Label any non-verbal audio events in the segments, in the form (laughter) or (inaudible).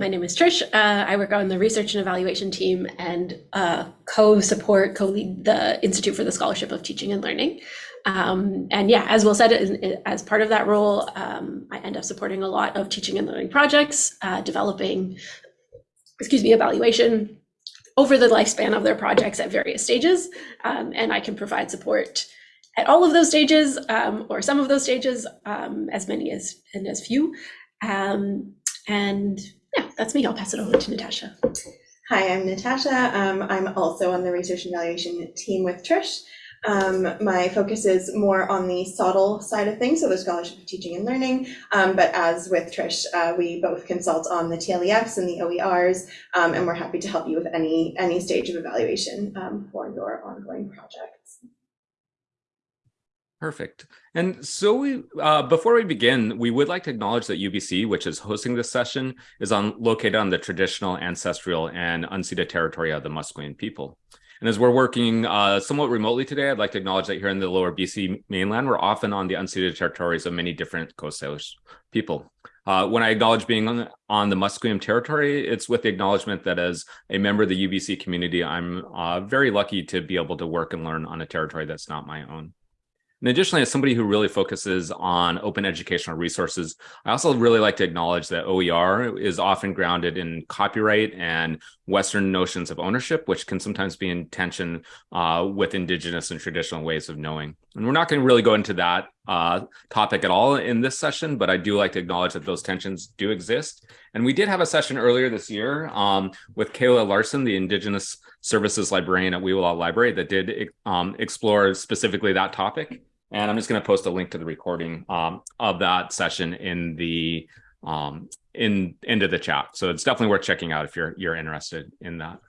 My name is Trish. Uh, I work on the research and evaluation team and uh, co-support, co-lead the Institute for the Scholarship of Teaching and Learning. Um, and yeah, as Will said, as part of that role, um, I end up supporting a lot of teaching and learning projects, uh, developing, excuse me, evaluation over the lifespan of their projects at various stages. Um, and I can provide support at all of those stages um, or some of those stages, um, as many as and as few. Um, and yeah, that's me. I'll pass it over to Natasha. Hi, I'm Natasha. Um, I'm also on the research and evaluation team with Trish. Um, my focus is more on the SOTL side of things, so the Scholarship of Teaching and Learning. Um, but as with Trish, uh, we both consult on the TLEFs and the OERs, um, and we're happy to help you with any, any stage of evaluation um, for your ongoing projects. Perfect. And so we, uh, before we begin, we would like to acknowledge that UBC, which is hosting this session, is on located on the traditional, ancestral, and unceded territory of the Musqueam people. And as we're working uh, somewhat remotely today, I'd like to acknowledge that here in the lower BC mainland, we're often on the unceded territories of many different Coast Salish people. Uh, when I acknowledge being on, on, the Musqueam territory, it's with the acknowledgement that as a member of the UBC community, I'm uh, very lucky to be able to work and learn on a territory that's not my own. And additionally, as somebody who really focuses on open educational resources, I also really like to acknowledge that OER is often grounded in copyright and Western notions of ownership, which can sometimes be in tension uh, with Indigenous and traditional ways of knowing. And we're not going to really go into that uh, topic at all in this session, but I do like to acknowledge that those tensions do exist. And we did have a session earlier this year um, with Kayla Larson, the Indigenous Services Librarian at Wewala Library that did um, explore specifically that topic. And I'm just going to post a link to the recording um, of that session in the um, in into the chat. So it's definitely worth checking out if you're you're interested in that.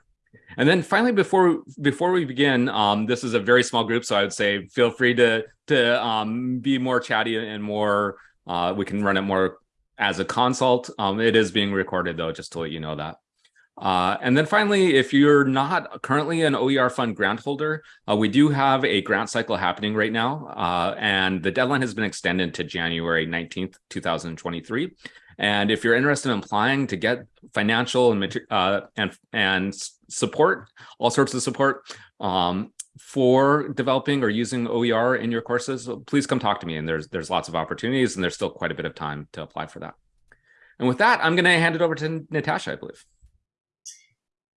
And then finally, before before we begin, um, this is a very small group, so I would say feel free to to um, be more chatty and more. Uh, we can run it more as a consult. Um, it is being recorded though, just to let you know that. Uh, and then finally, if you're not currently an OER fund grant holder, uh, we do have a grant cycle happening right now, uh, and the deadline has been extended to January 19th, 2023. And if you're interested in applying to get financial and uh, and and support, all sorts of support um, for developing or using OER in your courses, please come talk to me. And there's there's lots of opportunities, and there's still quite a bit of time to apply for that. And with that, I'm going to hand it over to Natasha, I believe.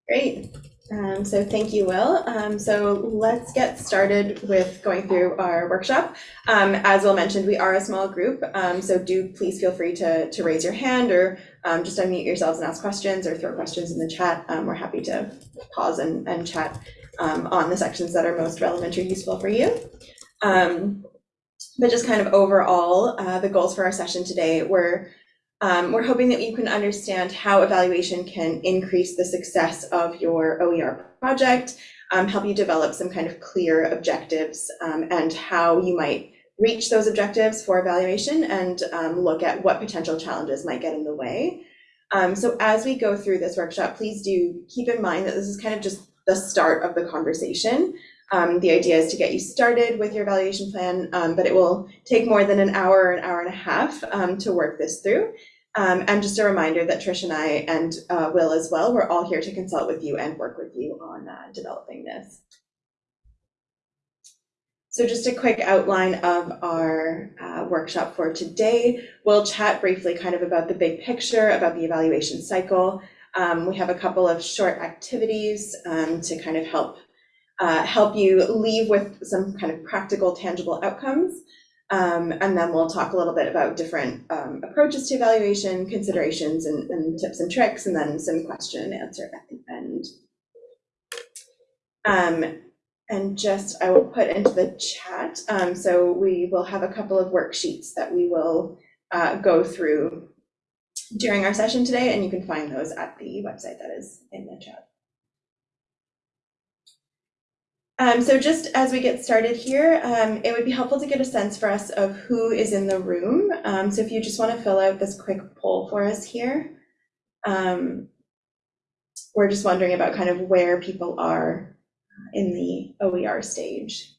Great. Um, so thank you, Will. Um, so let's get started with going through our workshop. Um, as Will mentioned, we are a small group, um, so do please feel free to, to raise your hand or um, just unmute yourselves and ask questions or throw questions in the chat. Um, we're happy to pause and, and chat on the sections that are most relevant or useful for you. but just kind of overall, uh, the goals for our session today were um, we're hoping that you can understand how evaluation can increase the success of your OER project, um, help you develop some kind of clear objectives um, and how you might reach those objectives for evaluation and um, look at what potential challenges might get in the way. Um, so as we go through this workshop, please do keep in mind that this is kind of just the start of the conversation. Um, the idea is to get you started with your evaluation plan, um, but it will take more than an hour, an hour and a half um, to work this through. Um, and just a reminder that Trish and I and uh, Will as well, we're all here to consult with you and work with you on uh, developing this. So just a quick outline of our uh, workshop for today. We'll chat briefly kind of about the big picture, about the evaluation cycle. Um, we have a couple of short activities um, to kind of help uh, help you leave with some kind of practical, tangible outcomes. Um, and then we'll talk a little bit about different um, approaches to evaluation, considerations, and, and, tips and tricks, and then some question and answer at the end. Um, and just, I will put into the chat, um, so we will have a couple of worksheets that we will uh, go through during our session today, and you can find those at the website that is in the chat. Um, so just as we get started here, um, it would be helpful to get a sense for us of who is in the room. Um, so if you just want to fill out this quick poll for us here. Um, we're just wondering about kind of where people are in the OER stage.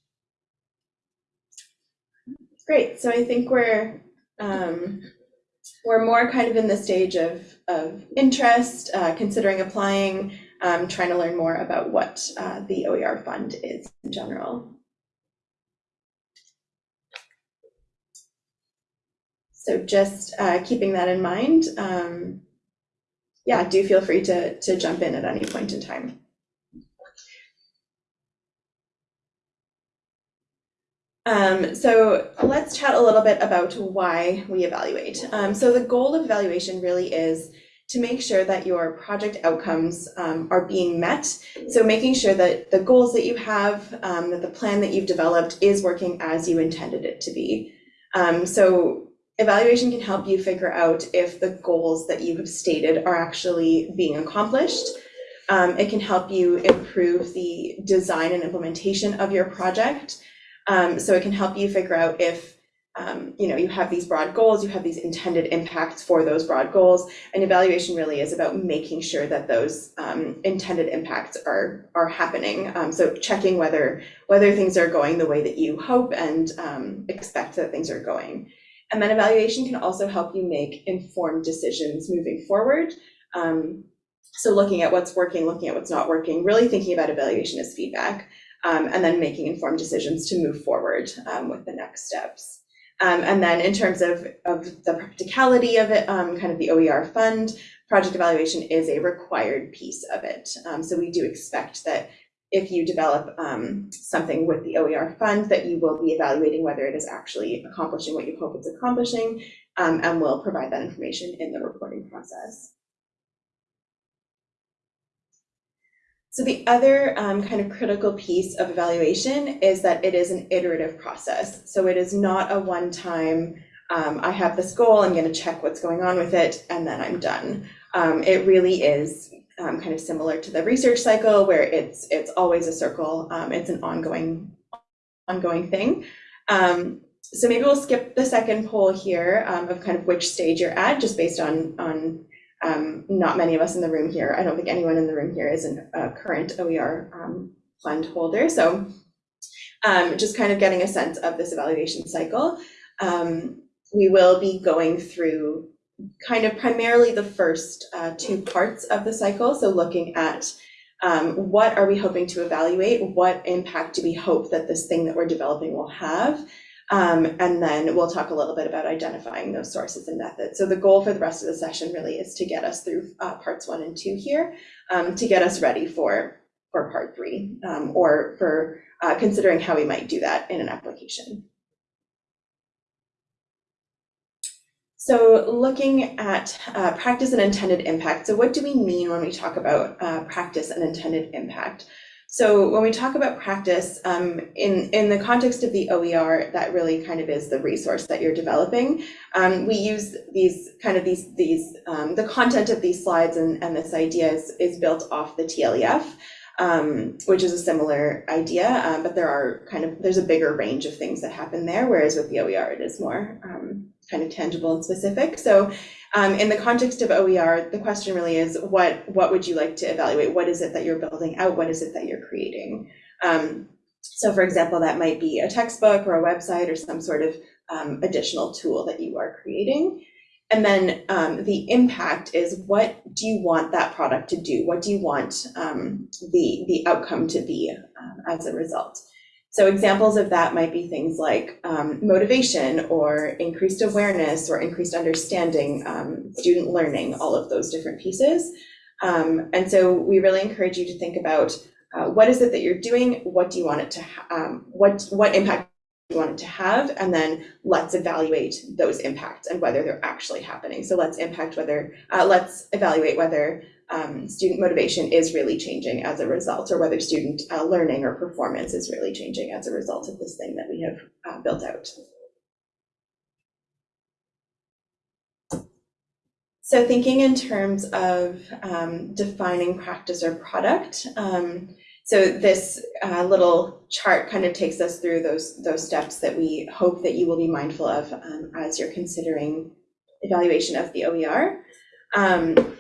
Great, so I think we're um, we're more kind of in the stage of, of interest, uh, considering applying, um, trying to learn more about what uh, the OER fund is in general. So just uh, keeping that in mind, um, yeah, do feel free to, to jump in at any point in time. Um, so let's chat a little bit about why we evaluate. Um, so the goal of evaluation really is to make sure that your project outcomes um, are being met. So making sure that the goals that you have, um, that the plan that you've developed is working as you intended it to be. Um, so evaluation can help you figure out if the goals that you have stated are actually being accomplished. Um, it can help you improve the design and implementation of your project. Um, so it can help you figure out if, um, you know, you have these broad goals, you have these intended impacts for those broad goals, and evaluation really is about making sure that those um, intended impacts are are happening. Um, so checking whether whether things are going the way that you hope and um, expect that things are going. And then evaluation can also help you make informed decisions moving forward. Um, so looking at what's working, looking at what's not working, really thinking about evaluation as feedback um, and then making informed decisions to move forward with the next steps. Um, and then in terms of, of the practicality of it, um, kind of the OER fund, project evaluation is a required piece of it. Um, so we do expect that if you develop um, something with the OER fund, that you will be evaluating whether it is actually accomplishing what you hope it's accomplishing, and will provide that information in the reporting process. So the other um, kind of critical piece of evaluation is that it is an iterative process. So it is not a one-time, um, I have this goal, I'm going to check what's going on with it, and then I'm done. Um, it really is um, kind of similar to the research cycle where it's it's always a circle. Um, it's an ongoing ongoing thing. Um, so maybe we'll skip the second poll here of kind of which stage you're at, just based on on um, not many of us in the room here, I don't think anyone in the room here is a current OER um, fund holder. So um, just kind of getting a sense of this evaluation cycle. Um, we will be going through kind of primarily the first uh, two parts of the cycle. So looking at um, what are we hoping to evaluate? What impact do we hope that this thing that we're developing will have? Um, and then we'll talk a little bit about identifying those sources and methods. So the goal for the rest of the session really is to get us through uh, parts one and two here, um, to get us ready for, for part three, um, or for uh, considering how we might do that in an application. So looking at uh, practice and intended impact. So what do we mean when we talk about uh, practice and intended impact? So when we talk about practice, um, in, in the context of the OER, that really kind of is the resource that you're developing. Um, we use these kind of these, these um, the content of these slides and, and this idea is, is built off the TLEF, um, which is a similar idea, um, but there are kind of, there's a bigger range of things that happen there, whereas with the OER, it is more um, kind of tangible and specific. So um, in the context of OER, the question really is what what would you like to evaluate? What is it that you're building out? What is it that you're creating? Um, so for example, that might be a textbook or a website or some sort of um, additional tool that you are creating. And then um, the impact is what do you want that product to do? What do you want um, the, the outcome to be um, as a result? So examples of that might be things like um, motivation or increased awareness or increased understanding, um, student learning, all of those different pieces. Um, and so we really encourage you to think about uh, what is it that you're doing? What do you want it to, what, what impact you want it to have? And then let's evaluate those impacts and whether they're actually happening. So let's impact whether, uh, let's evaluate whether um, student motivation is really changing as a result, or whether student uh, learning or performance is really changing as a result of this thing that we have uh, built out. So thinking in terms of um, defining practice or product, um, so this uh, little chart kind of takes us through those, those steps that we hope that you will be mindful of um, as you're considering evaluation of the OER. Um,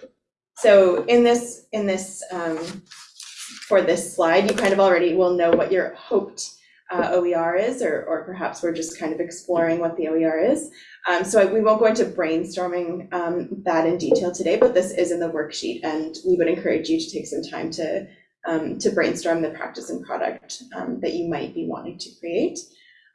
so in this, in this, um, for this slide, you kind of already will know what your hoped uh, OER is, or, or perhaps we're just kind of exploring what the OER is. Um, so I- we won't go into brainstorming um, that in detail today, but this is in the worksheet, and we would encourage you to take some time to um, to brainstorm the practice and product um, that you might be wanting to create.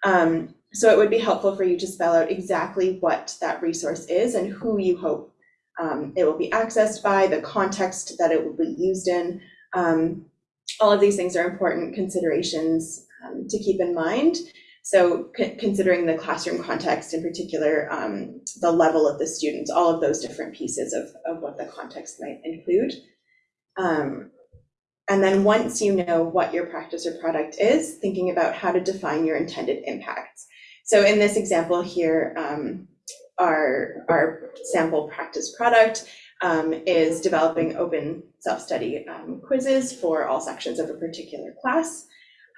Um, so it would be helpful for you to spell out exactly what that resource is and who you hope um, it will be accessed by, the context that it will be used in. Um, all of these things are important considerations um, to keep in mind. So considering the classroom context in particular, the level of the students, all of those different pieces of, of what the context might include. Um, and then once you know what your practice or product is, thinking about how to define your intended impacts. So in this example here, um, our, our sample practice product um, is developing open self-study um, quizzes for all sections of a particular class.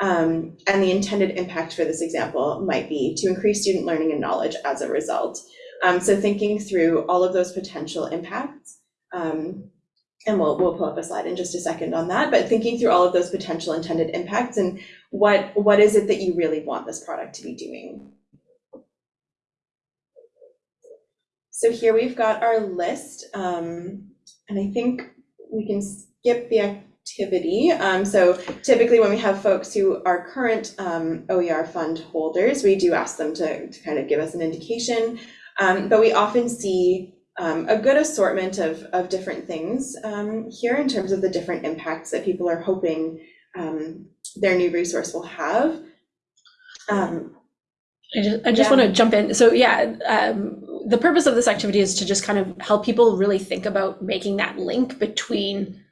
Um, and the intended impact for this example might be to increase student learning and knowledge as a result. Um, so thinking through all of those potential impacts, um, and we'll, we'll pull up a slide in just a second on that, but thinking through all of those potential intended impacts and what, what is it that you really want this product to be doing? So here we've got our list, um, and I think we can skip the activity. Um, so typically when we have folks who are current um, OER fund holders, we do ask them to, to kind of give us an indication. Um, but we often see um, a good assortment of, of different things um, here in terms of the different impacts that people are hoping um, their new resource will have. Um, I just, I just Yeah. want to jump in. So yeah, um, the purpose of this activity is to just kind of help people really think about making that link between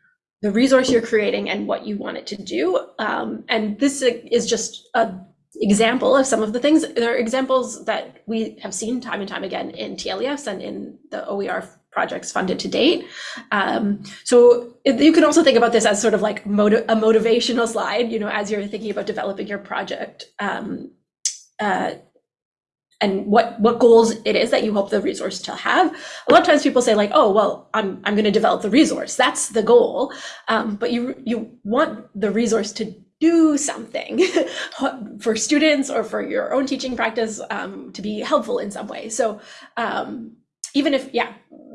the resource you're creating and what you want it to do. Um, and this is just a example of some of the things. There are examples that we have seen time and time again in TLEFs and in the OER projects funded to date. Um, so you can also think about this as sort of like motiv- a motivational slide, you know, as you're thinking about developing your project. Um, uh, and what what goals it is that you hope the resource to have. A lot of times people say like, oh well, I'm I'm going to develop the resource. That's the goal. Um, but you you want the resource to do something (laughs) for students or for your own teaching practice um, to be helpful in some way. So um, even if yeah,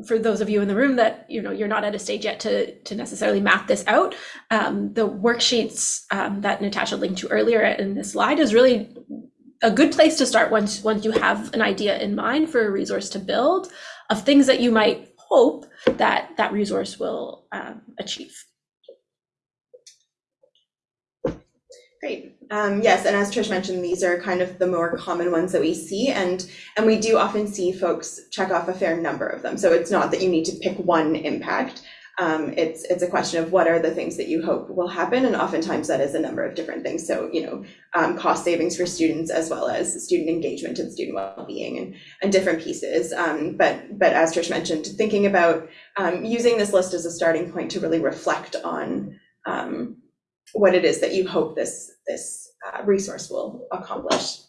for those of you in the room that you know you're not at a stage yet to to necessarily map this out, um, the worksheets um, that Natasha linked to earlier in this slide is really a good place to start once once you have an idea in mind for a resource to build of things that you might hope that that resource will um, achieve. Great. Um, yes, and as Trish mentioned, these are kind of the more common ones that we see, and and we do often see folks check off a fair number of them. So it's not that you need to pick one impact. Um, it's it's a question of what are the things that you hope will happen, and oftentimes that is a number of different things. So you know, um, cost savings for students as well as student engagement and student well-being and and different pieces. Um, but but as Trish mentioned, thinking about um, using this list as a starting point to really reflect on. Um, what it is that you hope this this uh, resource will accomplish.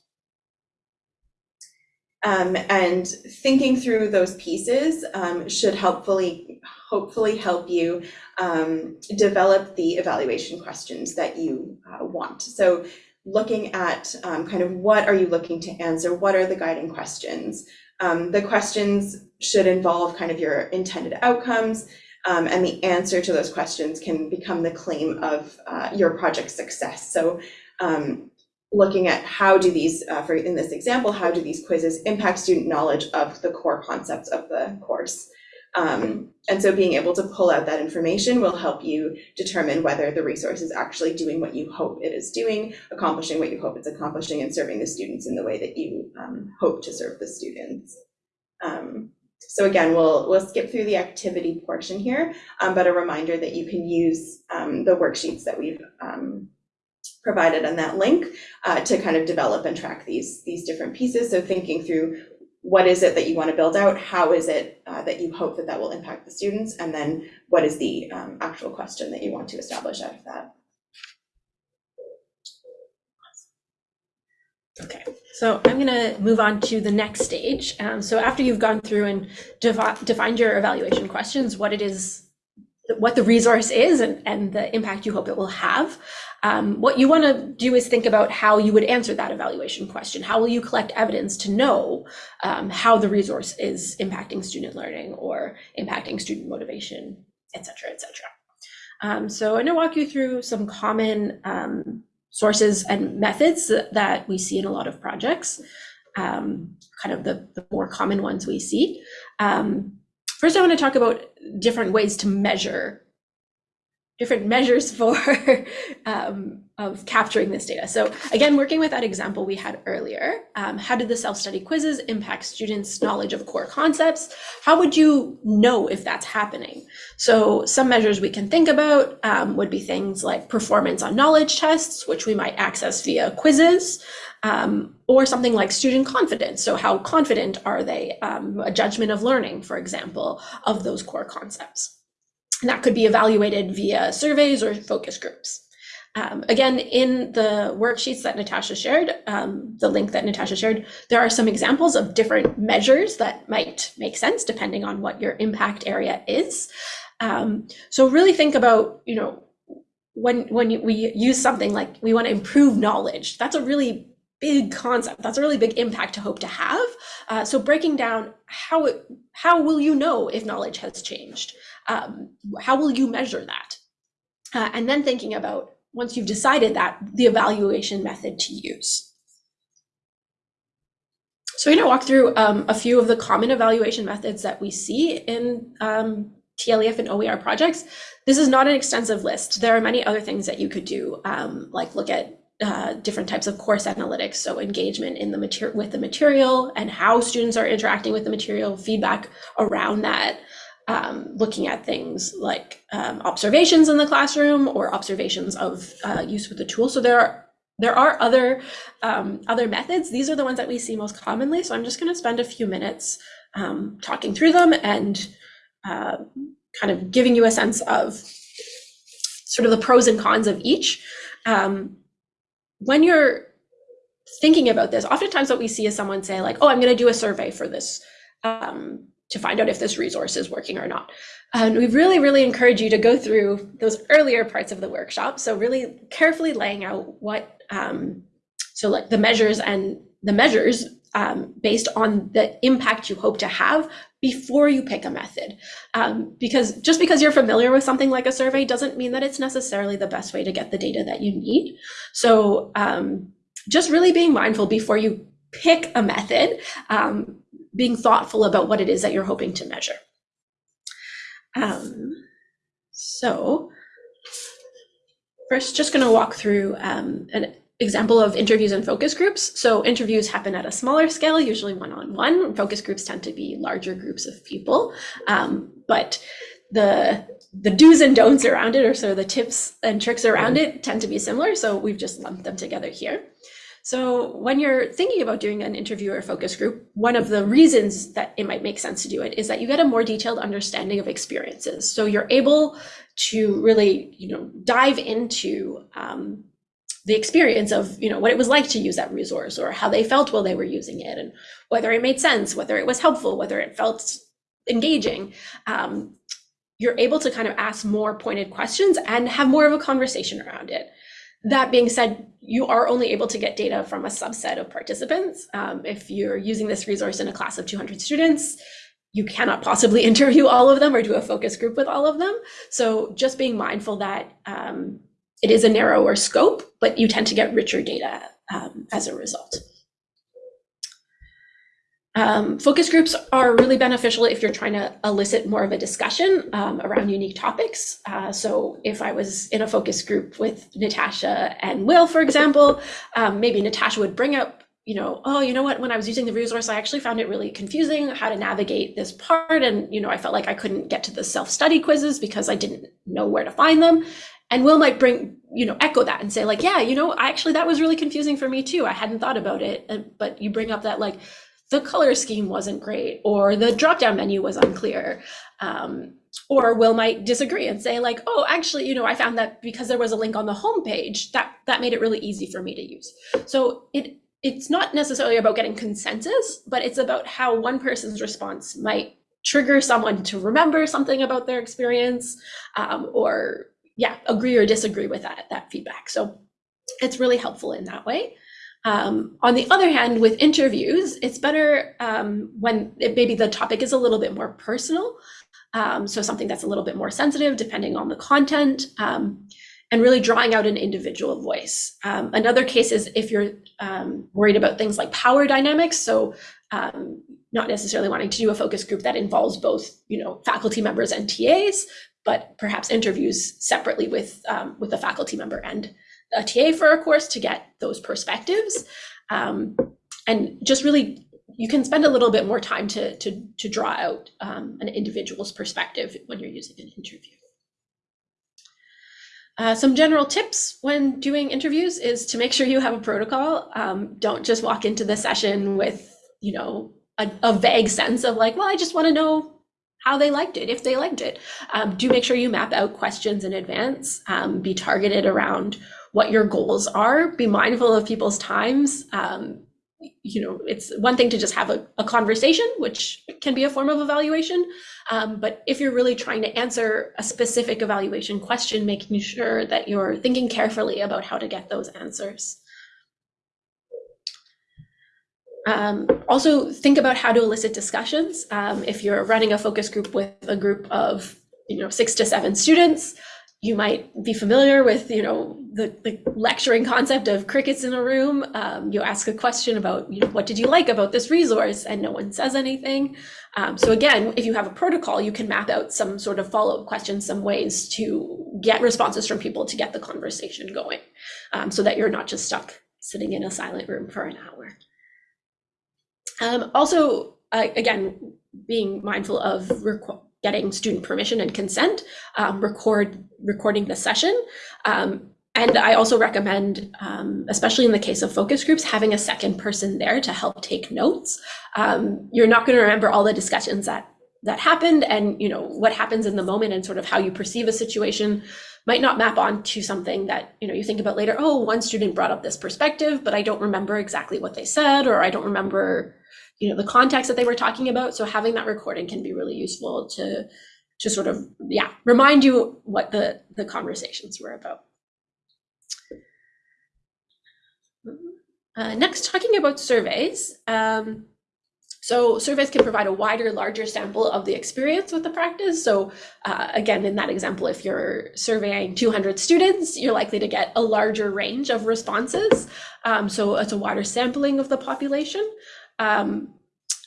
Um, and thinking through those pieces um, should helpfully hopefully help you um, develop the evaluation questions that you uh, want. So looking at um, kind of what are you looking to answer? What are the guiding questions? Um, the questions should involve kind of your intended outcomes, um, and the answer to those questions can become the claim of uh, your project's success. So um, looking at how do these, uh, for in this example, how do these quizzes impact student knowledge of the core concepts of the course? Um, and so being able to pull out that information will help you determine whether the resource is actually doing what you hope it is doing, accomplishing what you hope it's accomplishing, and serving the students in the way that you um, hope to serve the students. Um, so again, we'll, we'll skip through the activity portion here, um, but a reminder that you can use um, the worksheets that we've um, provided on that link uh, to kind of develop and track these, these different pieces. So thinking through what is it that you want to build out? How is it uh, that you hope that that will impact the students? And then what is the um, actual question that you want to establish out of that? Okay, so I'm going to move on to the next stage. Um, so after you've gone through and defi- defined your evaluation questions, what it is, what the resource is, and, and the impact you hope it will have, Um, what you want to do is think about how you would answer that evaluation question. How will you collect evidence to know um, how the resource is impacting student learning or impacting student motivation, et cetera, et cetera. Um, so I'm going to walk you through some common um, sources and methods that, we see in a lot of projects, um, kind of the, the, more common ones we see. Um, first, I want to talk about different ways to measure different measures (laughs) for um, of capturing this data. So again, working with that example we had earlier, um, how did the self-study quizzes impact students' knowledge of core concepts? How would you know if that's happening? So some measures we can think about um, would be things like performance on knowledge tests, which we might access via quizzes, um, or something like student confidence. So how confident are they? Um, a judgment of learning, for example, of those core concepts. And that could be evaluated via surveys or focus groups. Um, again, in the worksheets that Natasha shared, um, the link that Natasha shared, there are some examples of different measures that might make sense depending on what your impact area is. Um, so really think about, you know, when when we use something like we want to improve knowledge, that's a really big concept. That's a really big impact to hope to have. Uh, so breaking down how it, how will you know if knowledge has changed? Um, how will you measure that? Uh, and then thinking about once you've decided that the evaluation method to use. So we're going to walk through um, a few of the common evaluation methods that we see in um, TLEF and OER projects. This is not an extensive list. There are many other things that you could do, um, like look at uh, different types of course analytics. So engagement in the material with the material and how students are interacting with the material, feedback around that, um, looking at things like um, observations in the classroom or observations of uh, use with the tool. So there are there are other um, other methods. These are the ones that we see most commonly. So I'm just going to spend a few minutes um, talking through them and uh, kind of giving you a sense of sort of the pros and cons of each. Um, when you're thinking about this, oftentimes what we see is someone say like, "Oh, I'm going to do a survey for this." Um, to find out if this resource is working or not. And we really, really encourage you to go through those earlier parts of the workshop. So really carefully laying out what, um, so like the measures and the measures um, based on the impact you hope to have before you pick a method. Um, because just because you're familiar with something like a survey doesn't mean that it's necessarily the best way to get the data that you need. So um, just really being mindful before you pick a method um, being thoughtful about what it is that you're hoping to measure. Um, so first, just going to walk through um, an example of interviews and focus groups. So interviews happen at a smaller scale, usually one-on-one. -on -one. Focus groups tend to be larger groups of people, um, but the the do's and don'ts around it, or sort of the tips and tricks around it, tend to be similar. So we've just lumped them together here. So when you're thinking about doing an interview or focus group, one of the reasons that it might make sense to do it is that you get a more detailed understanding of experiences. So you're able to really, you know, dive into um, the experience of, you know, what it was like to use that resource or how they felt while they were using it and whether it made sense, whether it was helpful, whether it felt engaging. Um, you're able to kind of ask more pointed questions and have more of a conversation around it. That being said, you are only able to get data from a subset of participants. Um, if you're using this resource in a class of 200 students, you cannot possibly (laughs) interview all of them or do a focus group with all of them. So just being mindful that um, it is a narrower scope, but you tend to get richer data um, as a result. Um, focus groups are really beneficial if you're trying to elicit more of a discussion um, around unique topics. Uh, so if I was in a focus group with Natasha and Will, for example, um, maybe Natasha would bring up, you know, oh, you know what, when I was using the resource, I actually found it really confusing how to navigate this part. And, you know, I felt like I couldn't get to the self-study quizzes because I didn't know where to find them. And Will might bring, you know, echo that and say like, yeah, you know, actually that was really confusing for me too. I hadn't thought about it. But you bring up that like, the color scheme wasn't great or the drop down menu was unclear. Um, or Will might disagree and say like, oh, actually, you know, I found that because there was a link on the homepage, that that made it really easy for me to use. So it it's not necessarily about getting consensus, but it's about how one person's response might trigger someone to remember something about their experience um, or yeah, agree or disagree with that, that feedback. So it's really helpful in that way. Um, on the other hand, with interviews, it's better um, when it, maybe the topic is a little bit more personal. Um, so something that's a little bit more sensitive, depending on the content, um, and really drawing out an individual voice. Um, another case is if you're um, worried about things like power dynamics. So not necessarily wanting to do a focus group that involves both, you know, faculty members and TAs, but perhaps interviews separately with with a faculty member and a TA for a course to get those perspectives. Um, and just really, you can spend a little bit more time to, to, to draw out um, an individual's perspective when you're using an interview. Uh, some general tips when doing interviews is to make sure you have a protocol. Um, don't just walk into the session with, you know, a, a vague sense of like, well, I just want to know how they liked it, if they liked it. Um, do make sure you map out questions in advance. Um, be targeted around what your goals are. Be mindful of people's times. Um, you know, it's one thing to just have a, a, conversation, which can be a form of evaluation. Um, but if you're really trying to answer a specific evaluation question, making sure that you're thinking carefully about how to get those answers. Um, also think about how to elicit discussions. Um, if you're running a focus group with a group of, you know, six to seven students, you might be familiar with, you know, the, the lecturing concept of crickets in a room. Um, you ask a question about, you know, what did you like about this resource, and no one says anything. Um, so again, if you have a protocol, you can map out some sort of follow-up questions, some ways to get responses from people to get the conversation going, um, so that you're not just stuck sitting in a silent room for an hour. Um, also, uh, again, being mindful of getting student permission and consent, um, record recording the session. Um, and I also recommend, um, especially in the case of focus groups, having a second person there to help take notes. Um, you're not going to remember all the discussions that that happened, and you know what happens in the moment, and sort of how you perceive a situation might not map onto something that you know you think about later. Oh, one student brought up this perspective, but I don't remember exactly what they said, or I don't remember you know the context that they were talking about so having that recording can be really useful to to sort of yeah remind you what the the conversations were about uh, next talking about surveys um, so surveys can provide a wider, larger sample of the experience with the practice. So uh, again, in that example, if you're surveying 200 students, you're likely to get a larger range of responses. Um, so it's a wider sampling of the population. Um,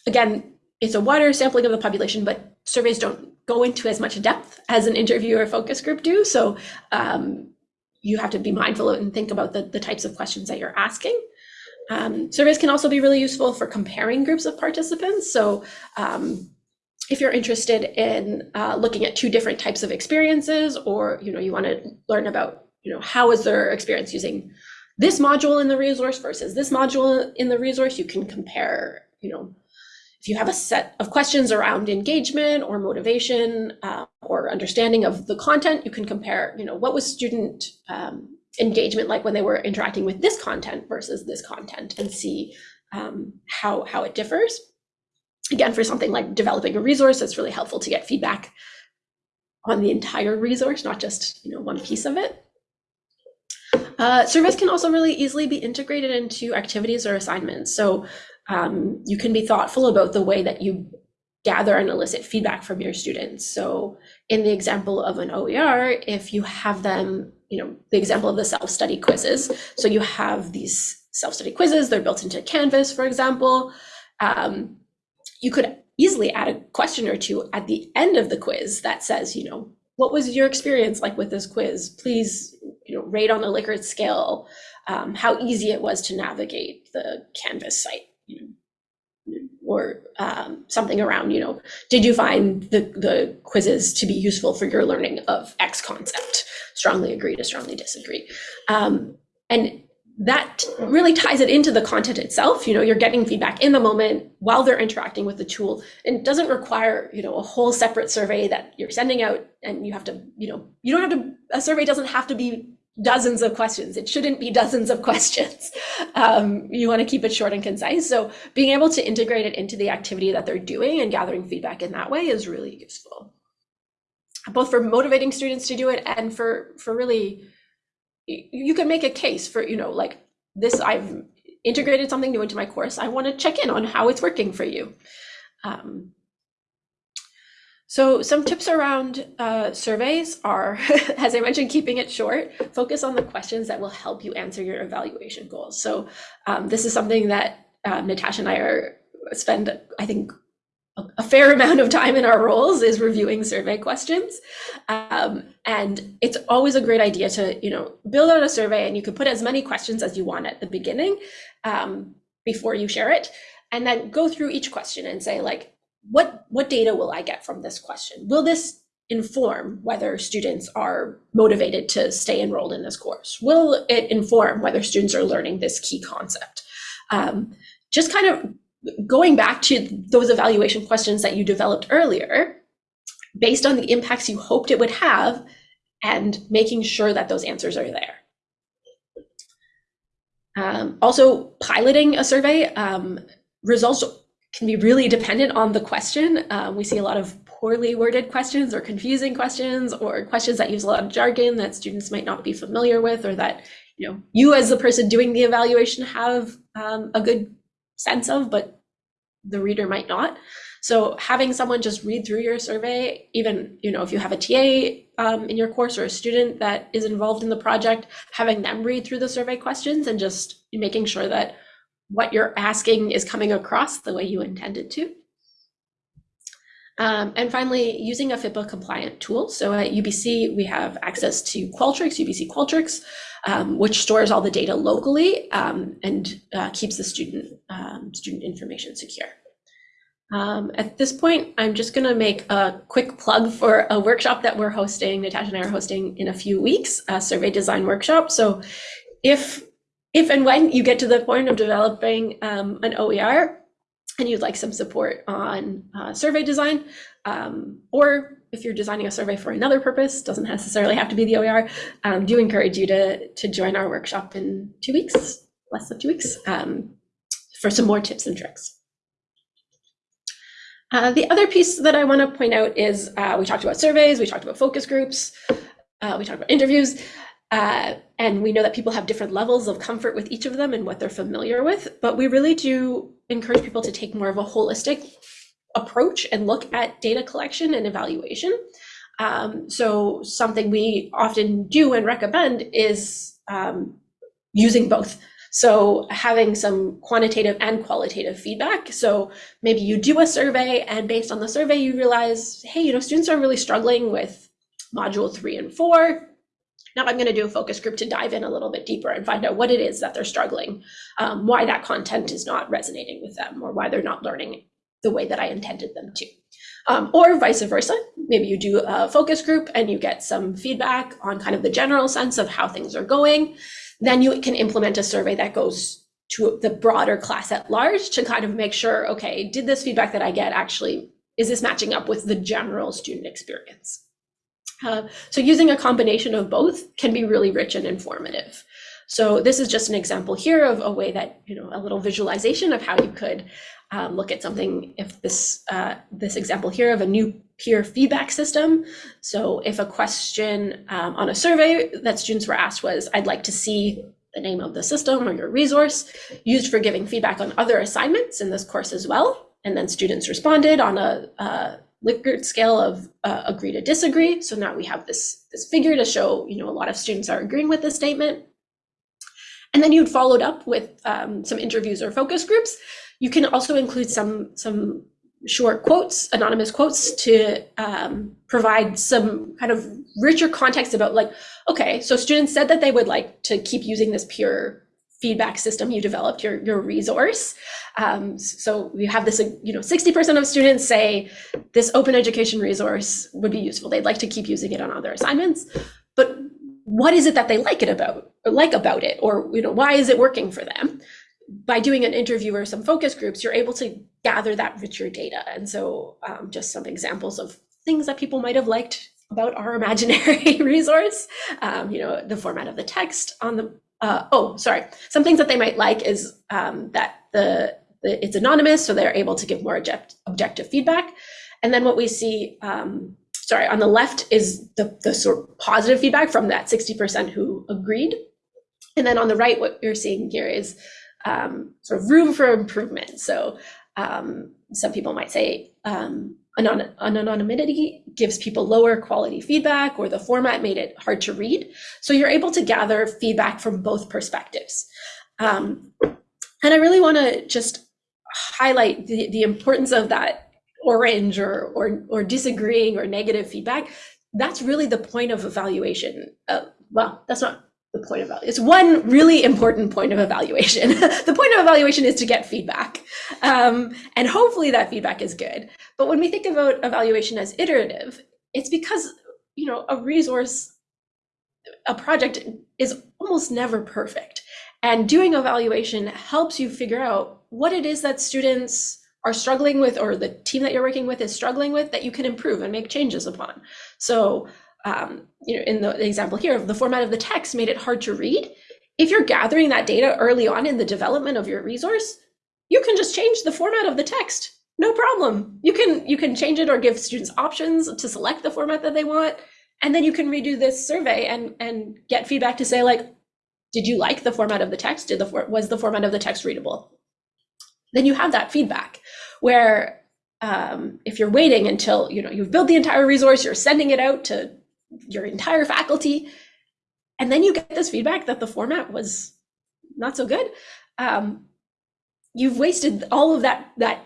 again, it's a wider sampling of the population, but surveys don't go into as much depth as an interview or focus group do. So um, you have to be mindful and think about the, the types of questions that you're asking. Um, surveys can also be really useful for comparing groups of participants. So um, if you're interested in uh, looking at two different types of experiences, or you know you want to learn about you know how is their experience using this module in the resource versus this module in the resource, you can compare you know if you have a set of questions around engagement or motivation uh, or understanding of the content, you can compare, you know, what was student um, engagement like when they were interacting with this content versus this content and see um, how, how it differs. Again, for something like developing a resource, it's really helpful to get feedback on the entire resource, not just, you know, one piece of it. Uh, surveys can also really easily be integrated into activities or assignments. So um, you can be thoughtful about the way that you gather and elicit feedback from your students. So in the example of an OER, if you have them, you know, the example of the self-study quizzes. So you have these self-study quizzes, they're built into Canvas, for example. Um, you could easily add a question or two at the end of the quiz that says, you know, what was your experience like with this quiz? Please, you know, rate on a Likert scale um, how easy it was to navigate the Canvas site or um, something around, you know, did you find the, the quizzes to be useful for your learning of X concept? Strongly agree to strongly disagree. Um, and that really ties it into the content itself. You know, you're getting feedback in the moment while they're interacting with the tool. And doesn't require, you know, a whole separate survey that you're sending out and you have to, you know, you don't have to, a survey doesn't have to be dozens of questions. It shouldn't be dozens of (laughs) questions. Um, you want to keep it short and concise. So being able to integrate it into the activity that they're doing and gathering feedback in that way is really useful. both for motivating students to do it and for for really you can make a case for you know like this i've integrated something new into my course i want to check in on how it's working for you um, so some tips around uh, surveys are, (laughs) as I mentioned, keeping it short, focus on the questions that will help you answer your evaluation goals. So um, this is something that um, Natasha and I are spend, I think, a fair (laughs) amount of time in our roles is reviewing survey questions. Um, and it's always a great idea to, you know, build out a survey and you can put as many questions as you want at the beginning um, before you share it. And then go through each question and say like, what, what data will I get from this question? Will this inform whether students are motivated to stay enrolled in this course? Will it inform whether students are learning this key concept? Um, just kind of going back to those evaluation questions that you developed earlier, based on the impacts you hoped it would have, and making sure that those answers are there. Um, also, piloting a survey, um, results can be really dependent on the question. Um, we see a lot of poorly worded questions or confusing questions or questions that use a lot of jargon that students might not be familiar with or that you know you as the person doing the evaluation have um, a good sense of, but the reader might not. So having someone just read through your survey, even you know if you have a TA um, in your course or a student that is involved in the project, having them read through the survey questions and just making sure that what you're asking is coming across the way you intended to. Um, and finally, using a FIPPA compliant tool. So at UBC, we have access to Qualtrics, UBC Qualtrics, um, which stores all the data locally um, and uh, keeps the student, um, student information secure. Um, at this point, I'm just going to make a quick plug for a workshop that we're hosting, Natasha and I are hosting in a few weeks, a survey design workshop. So if if and when you get to the point of developing um, an OER and you'd like some support on uh, survey design, um, or if you're designing a survey for another purpose, doesn't necessarily have to be the OER, um, do encourage you to, to join our workshop in two weeks, less than two weeks, um, for some more tips and tricks. Uh, the other piece that I want to point out is uh, we talked about surveys, we talked about focus groups, uh, we talked about interviews. Uh, and we know that people have different levels of comfort with each of them and what they're familiar with, but we really do encourage people to take more of a holistic approach and look at data collection and evaluation. Um, so something we often do and recommend is um, using both. So having some quantitative and qualitative feedback. So maybe you do a survey and based on the survey, you realize, hey, you know, students are really struggling with module three and four now I'm going to do a focus group to dive in a little bit deeper and find out what it is that they're struggling, um, why that content is not resonating with them, or why they're not learning the way that I intended them to. Um, or vice versa. Maybe you do a focus group and you get some feedback on kind of the general sense of how things are going. Then you can implement a survey that goes to the broader class at large to kind of make sure, okay, did this feedback that I get actually, is this matching up with the general student experience? Uh, so using a combination of both can be really rich and informative. So this is just an example here of a way that, you know, a little visualization of how you could um, look at something if this, uh, this example here of a new peer feedback system. So if a question um, on a survey that students were asked was, I'd like to see the name of the system or your resource used for giving feedback on other assignments in this course as well. And then students responded on a, a Likert scale of uh, agree to disagree. So now we have this, this figure to show, you know, a lot of students are agreeing with this statement. And then you'd followed up with um, some interviews or focus groups. You can also include some, some short quotes, anonymous quotes to um, provide some kind of richer context about like, okay, so students said that they would like to keep using this peer feedback system you developed, your, your resource. Um, so we have this, you know, 60% of students say this open education resource would be useful. They'd like to keep using it on other assignments, but what is it that they like it about, or like about it, or you know, why is it working for them? By doing an interview or some focus groups, you're able to gather that richer data. And so um, just some examples of things that people might have liked about our (laughs) imaginary resource, um, you know, the format of the text on the uh, oh, sorry. Some things that they might like is um, that the, the, it's anonymous, so they're able to give more object, objective feedback. And then what we see um, sorry, on the left is the, the sort of positive feedback from that 60% who agreed. And then on the right, what you're seeing here is um, sort of room for improvement. So um, some people might say um, anon- anonymity gives people lower quality feedback, or the format made it hard to read. So you're able to gather feedback from both perspectives. Um, and I really want to just highlight the, the importance of that orange or, or, or disagreeing or negative feedback. That's really the point of evaluation. Uh, well, that's not the point of it's one really important point of evaluation. (laughs) the point of evaluation is to get feedback, um, and hopefully that feedback is good. But when we think about evaluation as iterative, it's because you know a resource, a project is almost never perfect, and doing evaluation helps you figure out what it is that students are struggling with or the team that you're working with is struggling with that you can improve and make changes upon. So um, you know, in the example here, the format of the text made it hard to read. If you're gathering that data early on in the development of your resource, you can just change the format of the text. No problem. You can you can change it or give students options to select the format that they want, and then you can redo this survey and and get feedback to say like, did you like the format of the text? Did the was the format of the text readable? Then you have that feedback. Where um, if you're waiting until you know you've built the entire resource, you're sending it out to your entire faculty, and then you get this feedback that the format was not so good, um, you've wasted all of that that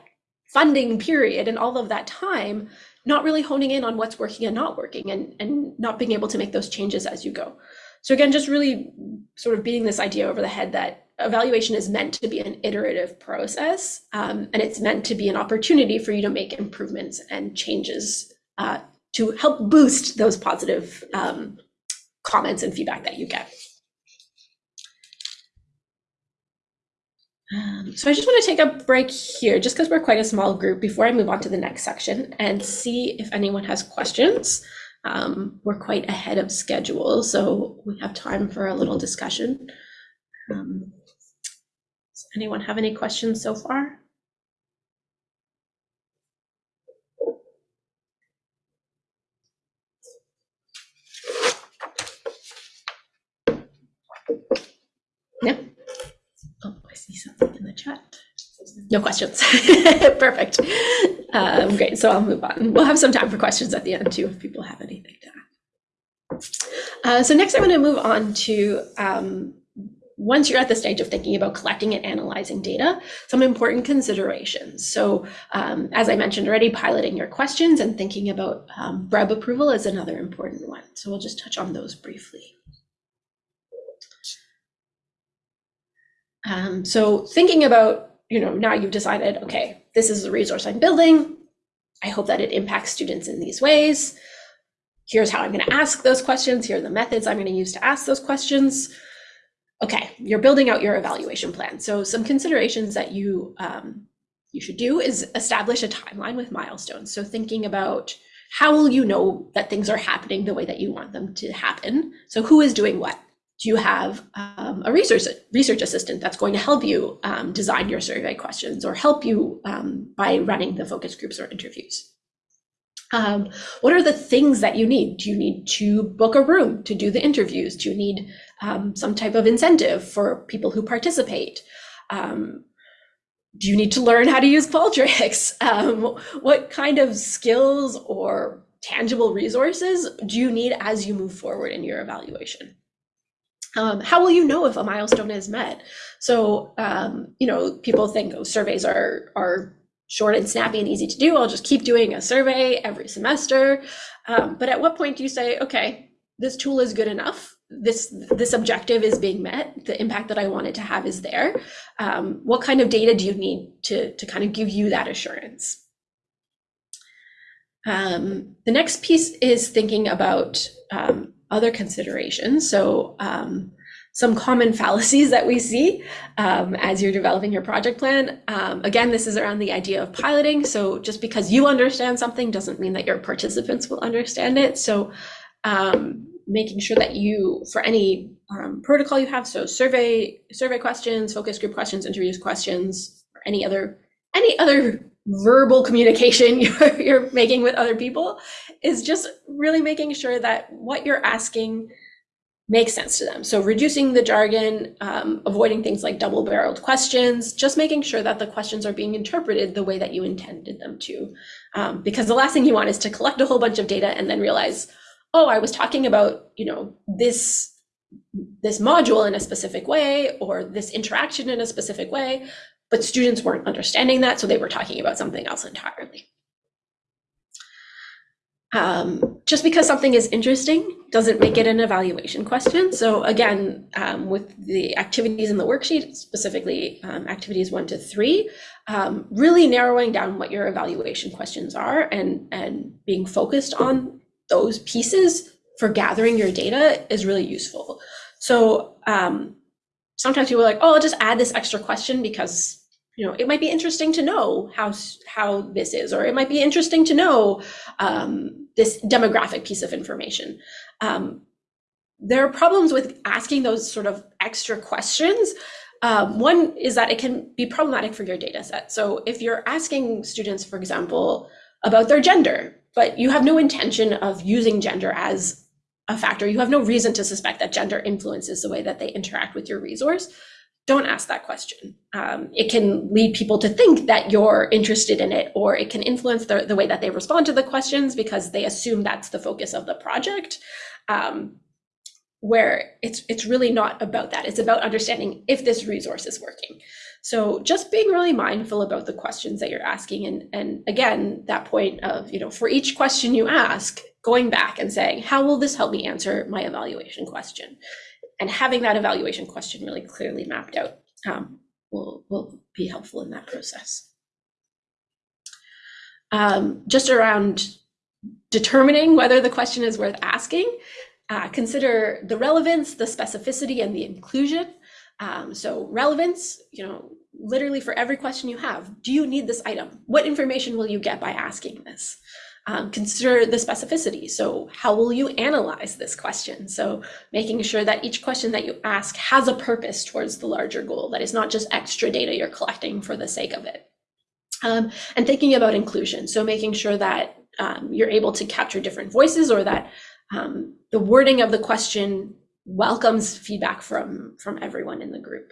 funding period and all of that time not really honing in on what's working and not working and, and not being able to make those changes as you go. So again, just really sort of beating this idea over the head that evaluation is meant to be an iterative process um, and it's meant to be an opportunity for you to make improvements and changes uh, to help boost those positive um, comments and feedback that you get. Um, so I just want to take a break here, just because we're quite a small group, before I move on to the next section and see if anyone has questions. Um, we're quite ahead of schedule, so we have time for a little discussion. Um, does anyone have any questions so far? Yeah. Oh, I see something in the chat. No questions. (laughs) Perfect. Um, great. So I'll move on. We'll have some time for questions at the end too if people have anything to add. Uh, so next, I'm going to move on to um, once you're at the stage of thinking about collecting and analyzing data, some important considerations. So um, as I mentioned already, piloting your questions and thinking about um, BREB approval is another important one. So we'll just touch on those briefly. Um, so thinking about, you know, now you've decided, okay, this is the resource I'm building. I hope that it impacts students in these ways. Here's how I'm going to ask those questions. Here are the methods I'm going to use to ask those questions. Okay, you're building out your evaluation plan. So some considerations that you um, you should do is establish a timeline with milestones. So thinking about how will you know that things are happening the way that you want them to happen? So who is doing what? Do you have um, a research research assistant that's going to help you um, design your survey questions or help you um, by running the focus groups or interviews? Um, what are the things that you need? Do you need to book a room to do the interviews? Do you need um, some type of incentive for people who participate? Um, do you need to learn how to use Qualtrics? (laughs) what kind of skills or tangible resources do you need as you move forward in your evaluation? Um, how will you know if a milestone is met? So, um, you know, people think oh, surveys are are short and snappy and easy to do. I'll just keep doing a survey every semester. Um, but at what point do you say, okay, this tool is good enough? This this objective is being met. The impact that I wanted to have is there. Um, what kind of data do you need to to kind of give you that assurance? Um, the next piece is thinking about um, other considerations. So um, some common (laughs) fallacies that we see um, as you're developing your project plan. Um, again, this is around the idea of piloting. So just because you understand something doesn't mean that your participants will understand it. So um, making sure that you, for any um, protocol you have, so survey survey questions, focus group questions, interviews questions, or any other any other verbal communication (laughs) you're, you're making with other people is just really making sure that what you're asking makes sense to them. So reducing the jargon, um, avoiding things like double barreled questions, just making sure that the questions are being interpreted the way that you intended them to. Um, because the last thing you want is to collect a whole bunch of data and then realize, oh, I was talking about, you know, this this module in a specific way or this interaction in a specific way, but students weren't understanding that, so they were talking about something else entirely. Um, just because something is interesting doesn't make it an evaluation question. So again, um, with the activities in the worksheet, specifically um, activities one to three, um, really narrowing down what your evaluation questions are and, and being focused on those pieces for gathering your data is really useful. So um, sometimes people are like, oh, I'll just add this extra question because you know it might be interesting to know how how this is, or it might be interesting to know um, this demographic piece of information. Um, there are problems with asking those sort of extra questions. Um, one is that it can be problematic for your data set. So if you're asking students, for example, about their gender, but you have no intention of using gender as a factor, you have no reason to suspect that gender influences the way that they interact with your resource, don't ask that question. Um, it can lead people to think that you're interested in it, or it can influence the, the way that they respond to the questions because they assume that's the focus of the project. Um, where it's it's really not about that. It's about understanding if this resource is working. So just being really mindful about the questions that you're asking, and and again that point of you know for each question you ask, going back and saying how will this help me answer my evaluation question, and having that evaluation question really clearly mapped out um, will will be helpful in that process. Um, just around determining whether the question is worth asking uh, consider the relevance, the specificity, and the inclusion. Um, so relevance, you know, literally for every question you have, do you need this item? What information will you get by asking this? Um, consider the specificity. So how will you analyze this question? So making sure that each question that you ask has a purpose towards the larger goal, that is not just extra data you're collecting for the sake of it. Um, and thinking about inclusion. So making sure that um, you're able to capture different voices or that um, the wording of the question welcomes feedback from, from everyone in the group.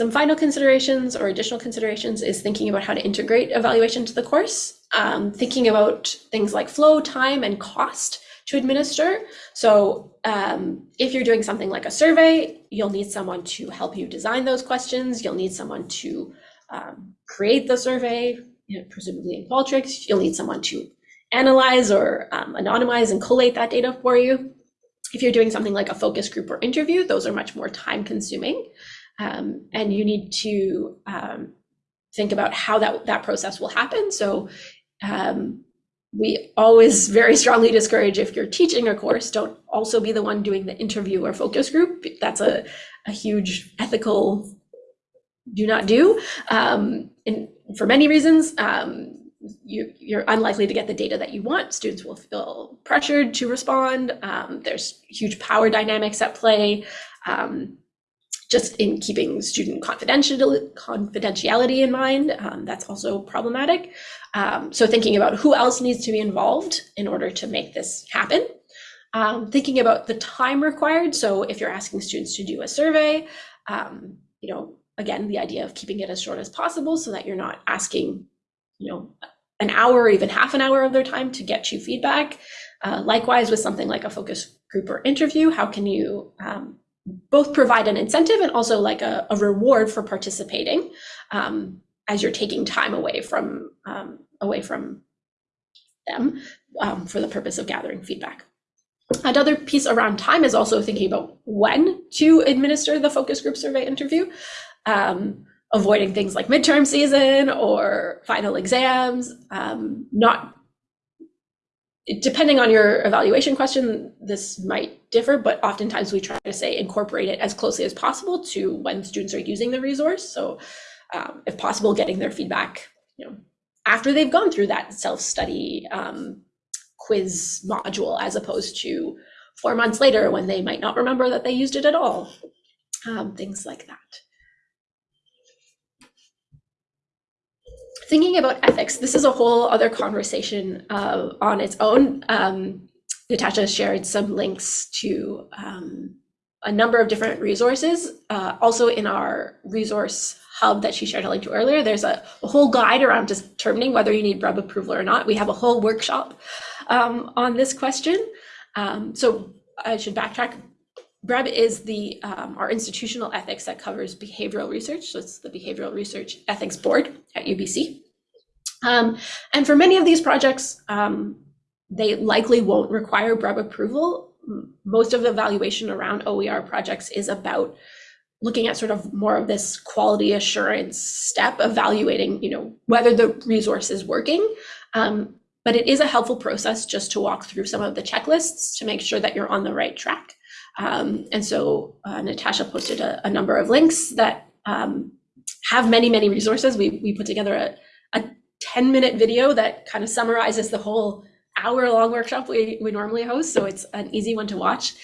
Some final considerations or additional considerations is thinking about how to integrate evaluation to the course, um, thinking about things like flow, time, and cost to administer. So um, if you're doing something like a survey, you'll need someone to help you design those questions. You'll need someone to um, create the survey, you know, presumably in Qualtrics. You'll need someone to analyze or um, anonymize and collate that data for you. If you're doing something like a focus group or interview, those are much more time consuming. Um, and you need to um, think about how that, that process will happen. So um, we always very strongly discourage if you're teaching a course, don't also be the one doing the interview or focus group. That's a, a huge ethical do not do. Um, and for many reasons, um, you, you're unlikely to get the data that you want. Students will feel pressured to respond. Um, there's huge power dynamics at play. Um, just in keeping student confidentiality in mind, um, that's also problematic. Um, so thinking about who else needs to be involved in order to make this happen. Um, thinking about the time required. So if you're asking students to do a survey, um, you know, again, the idea of keeping it as short as possible so that you're not asking, you know, an hour or even half an hour of their time to get you feedback. Uh, likewise, with something like a focus group or interview, how can you um, both provide an incentive and also like a, a reward for participating um, as you're taking time away from um, away from them um, for the purpose of gathering feedback. Another piece around time is also thinking about when to administer the focus group survey interview um, avoiding things like midterm season or final exams, um, not depending on your evaluation question, this might differ, but oftentimes we try to say incorporate it as closely as possible to when students are using the resource. So um, if possible, getting their feedback, you know, after they've gone through that self-study um, quiz module, as opposed to four months later when they might not remember that they used it at all, um, things like that. Thinking about ethics, this is a whole other conversation uh, on its own. Um, Natasha shared some links to um, a number of different resources. Uh, also in our resource hub that she shared a link to earlier, there's a, a whole guide around determining whether you need BREB approval or not. We have a whole workshop um, on this question. Um, so I should backtrack. BREB is the um, our institutional ethics that covers behavioral research. So it's the Behavioral Research Ethics Board at UBC. Um, and for many of these projects, um, they likely won't require BREB approval. Most of the evaluation around OER projects is about looking at sort of more of this quality assurance step, evaluating, you know, whether the resource is working. Um, but it is a helpful process just to walk through some of the checklists to make sure that you're on the right track. Um, and so uh, Natasha posted a, a, number of links that um, have many, many resources. We, we put together a, a 10 minute video that kind of summarizes the whole hour long workshop we, we normally host. So it's an easy one to watch.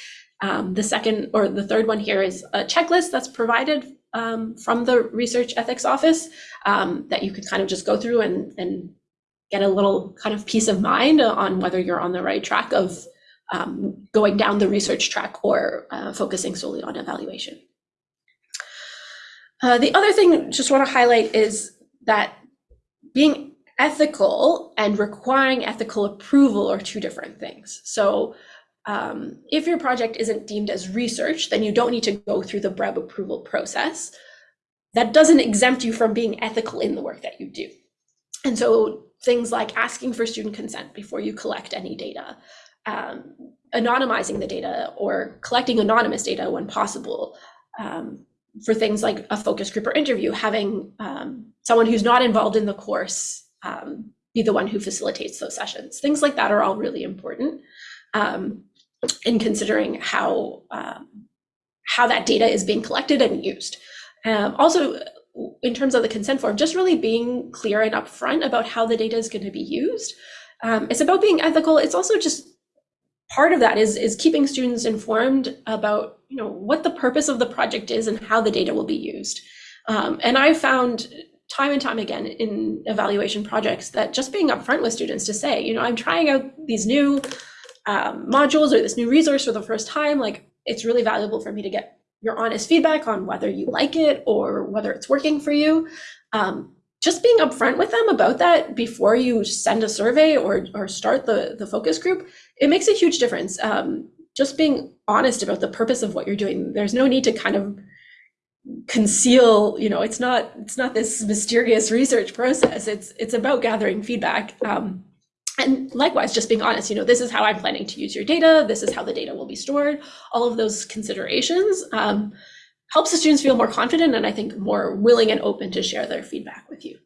Um, the second or the third one here is a checklist that's provided um, from the research ethics office um, that you could kind of just go through and, and get a little kind of peace of mind on whether you're on the right track of um, going down the research track or uh, focusing solely on evaluation. Uh, the other thing just want to highlight is that being ethical and requiring ethical approval are two different things. So um, if your project isn't deemed as research, then you don't need to go through the BREB approval process. That doesn't exempt you from being ethical in the work that you do. And so things like asking for student consent before you collect any data, um, anonymizing the data or collecting anonymous data when possible, um, for things like a focus group or interview, having um, someone who's not involved in the course um, be the one who facilitates those sessions. Things like that are all really important um, in considering how um, how that data is being collected and used. Also, in terms of the consent form, just really being clear and upfront about how the data is going to be used. Um, it's about being ethical. It's also just part of that is is keeping students informed about you know what the purpose of the project is and how the data will be used. Um, and I found time and time again in evaluation projects that just being upfront with students to say, you know, I'm trying out these new um, modules or this new resource for the first time, like it's really valuable for me to get your honest feedback on whether you like it or whether it's working for you. Um, just being upfront with them about that before you send a survey or, or start the, the focus group, it makes a huge difference. Um, just being honest about the purpose of what you're doing. There's no need to kind of conceal you know it's not it's not this mysterious research process. It's it's about gathering feedback. Um, and likewise just being honest you know this is how i'm planning to use your data. This is how the data will be stored. All of those considerations. Um, helps the students feel more confident and i think more willing and open to share their feedback with you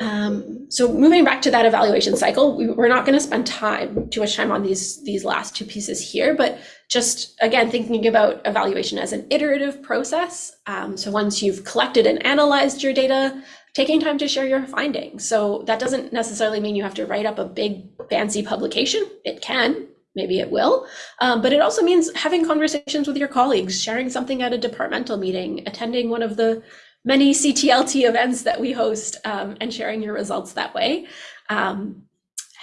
Um, so moving back to that evaluation cycle, we, are not going to spend time too much time on these these last two pieces here, but just again thinking about evaluation as an iterative process. Um, so once you've collected and analyzed your data, taking time to share your findings. So that doesn't necessarily mean you have to write up a big fancy publication. It can, maybe it will, um, but it also means having conversations with your colleagues, sharing something at a departmental meeting, attending one of the many CTLT events that we host um, and sharing your results that way. Um,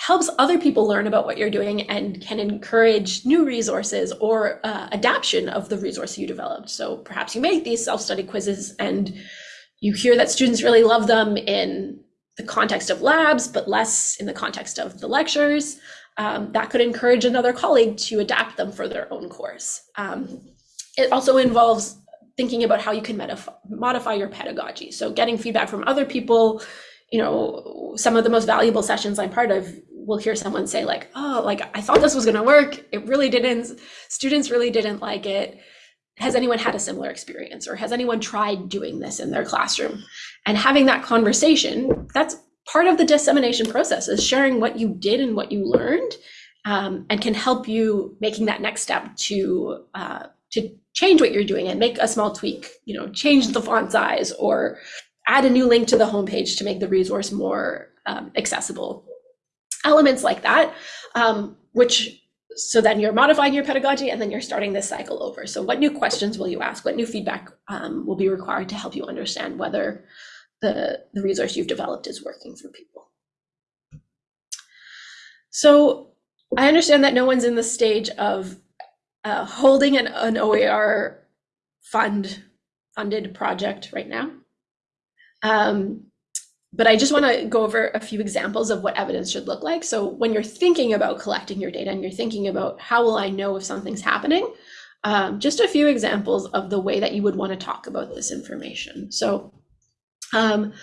helps other people learn about what you're doing and can encourage new resources or uh, adaptation of the resource you developed. So perhaps you make these self-study quizzes and you hear that students really love them in the context of labs, but less in the context of the lectures. Um, that could encourage another colleague to adapt them for their own course. Um, it also involves thinking about how you can modify your pedagogy. So getting feedback from other people, you know, some of the most valuable sessions I'm part of, we'll hear someone say like, oh, like I thought this was going to work. It really didn't. Students really didn't like it. Has anyone had a similar experience or has anyone tried doing this in their classroom? And having that conversation, that's part of the dissemination process is sharing what you did and what you learned um, and can help you making that next step to uh, to change what you're doing and make a small tweak, you know, change the font size or add a new link to the homepage to make the resource more um, accessible. Elements like that, um, which so then you're modifying your pedagogy and then you're starting this cycle over. So what new questions will you ask? What new feedback um, will be required to help you understand whether the, the resource you've developed is working for people? So I understand that no one's in the stage of uh, holding an, an OER fund funded project right now. Um, but I just want to go over a few examples of what evidence should look like. So when you're thinking about collecting your data and you're thinking about how will I know if something's happening, um, just a few examples of the way that you would want to talk about this information. So um,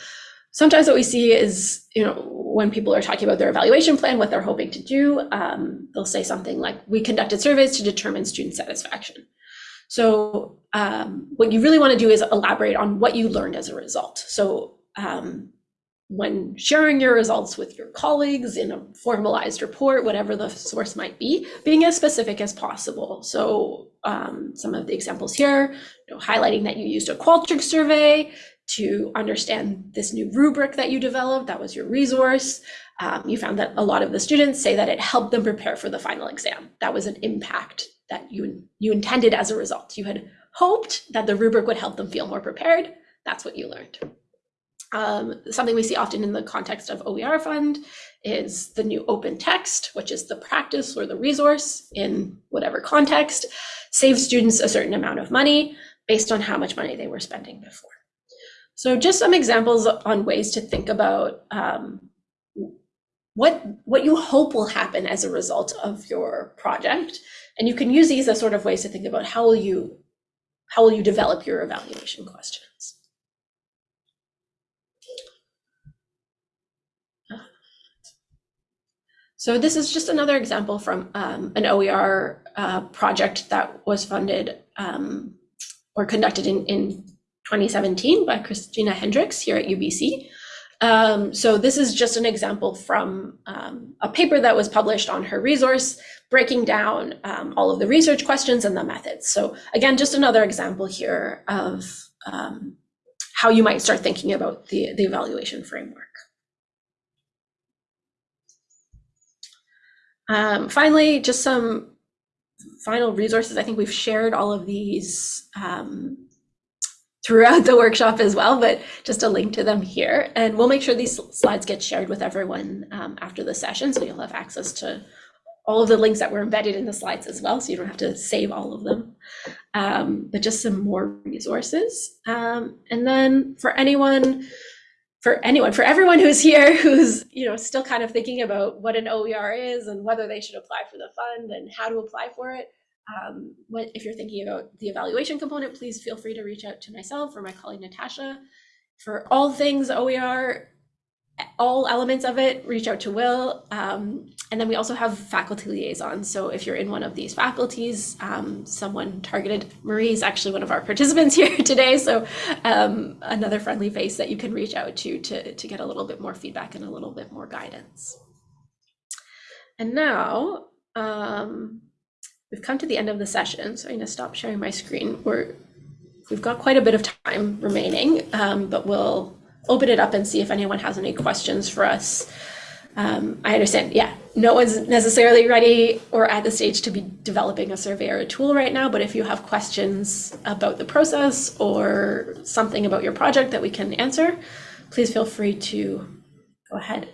sometimes what we see is, you know, when people are talking about their evaluation plan, what they're hoping to do, um, they'll say something like, we conducted surveys to determine student satisfaction. So um, what you really want to do is elaborate on what you learned as a result. So um, when sharing your results with your colleagues in a formalized report, whatever the source might be, being as specific as possible. So um, some of the examples here, you know, highlighting that you used a Qualtrics survey to understand this new rubric that you developed, that was your resource. Um, you found that a lot of the students say that it helped them prepare for the final exam. That was an impact that you, you intended as a result. You had hoped that the rubric would help them feel more prepared. That's what you learned. Um, something we see often in the context of OER fund is the new open text, which is the practice or the resource in whatever context, saves students a certain amount of money based on how much money they were spending before. So just some examples on ways to think about um, what, what you hope will happen as a result of your project. And you can use these as sort of ways to think about how will you, how will you develop your evaluation questions. So this is just another example from um, an OER uh, project that was funded um, or conducted in, in 2017 by Christina Hendricks here at UBC. Um, so this is just an example from um, a paper that was published on her resource, breaking down um, all of the research questions and the methods. So again, just another example here of um, how you might start thinking about the, the evaluation framework. Um, finally, just some final resources. I think we've shared all of these um, throughout the workshop as well, but just a link to them here. And we'll make sure these slides get shared with everyone um, after the session, so you'll have access to all of the links that were embedded in the slides as well, so you don't have to save all of them. Um, but just some more resources. Um, and then for anyone for anyone, for everyone who's here, (laughs) who's you know still kind of thinking about what an OER is and whether they should apply for the fund and how to apply for it. Um, what, if you're thinking about the evaluation component, please feel free to reach out to myself or my colleague Natasha. For all things OER, all elements of it, reach out to Will. Um, and then we also have faculty liaisons. So if you're in one of these faculties, um, someone targeted, Marie is actually one of our participants (laughs) here today. So um, another friendly face that you can reach out to, to to get a little bit more feedback and a little bit more guidance. And now um, we've come to the end of the session. So I'm gonna stop sharing my screen. We're, we've got quite a bit of time remaining, um, but we'll open it up and see if anyone has any questions for us. Um, I understand, yeah, no one's necessarily ready or at the stage to be developing a survey or a tool right now, but if you have questions about the process or something about your project that we can answer, please feel free to go ahead.